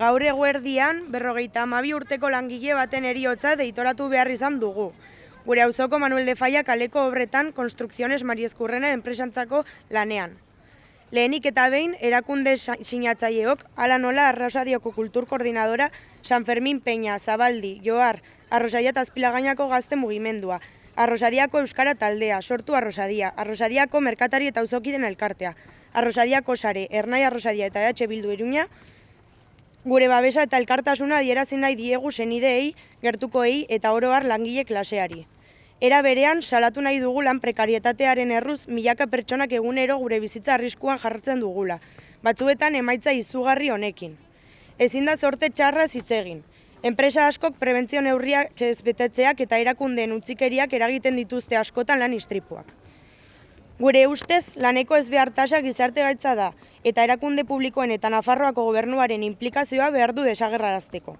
Gaur eguerdian, berrogeita amabi urteko langile baten eriotza deitoratu behar izan dugu. Gure auzoko Manuel de Falla kaleko obretan Konstrukziones Mariezkurrena enpresantzako lanean. Lehenik eta behin, erakunde sinatzaileok, ala nola Arrosadioko Kultur Koordinadora, San Fermin Peña, Zabaldi, Joar, Arrosadia eta Azpilagainako gazte mugimendua, Arrosadiako Euskara Taldea, Sortu Arrosadia, Arrosadiako Merkatari eta Uzokiden Elkartea, Arrosadiako Sare, Ernai Arrosadia eta EH Bildu Iruña, gure babesa eta elkartasuna adierazi nahi diegu senideei, gertukoei eta oroar langile klaseari. Era berean, salatu nahi dugu lan prekarietatearen erruz milaka pertsonak egunero gure bizitza arriskuan jartzen dugula, batzuetan emaitza izugarri honekin. Ezin da sorte txarra zitzegin. Enpresa askok prebentzio neurriak ez betetzeak eta erakundeen utzikeriak eragiten dituzte askotan lan istripuak. Gure ustez, laneko ez behar tasa gizarte gaitza da, eta erakunde publikoen eta Nafarroako gobernuaren implikazioa behar du desagerrarazteko.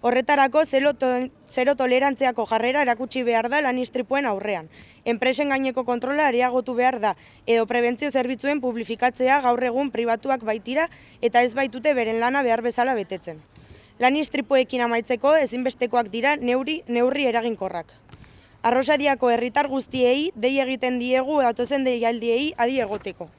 Horretarako zero tolerantziako jarrera erakutsi behar da lan aurrean. Enpresen gaineko kontrola areagotu behar da, edo prebentzio zerbitzuen publifikatzea gaur egun pribatuak baitira eta ez baitute beren lana behar bezala betetzen. Lan istripuekin amaitzeko ezinbestekoak dira neuri, neurri eraginkorrak. Arrosadiako herritar guztiei dei egiten diegu datozen deialdiei adi egoteko.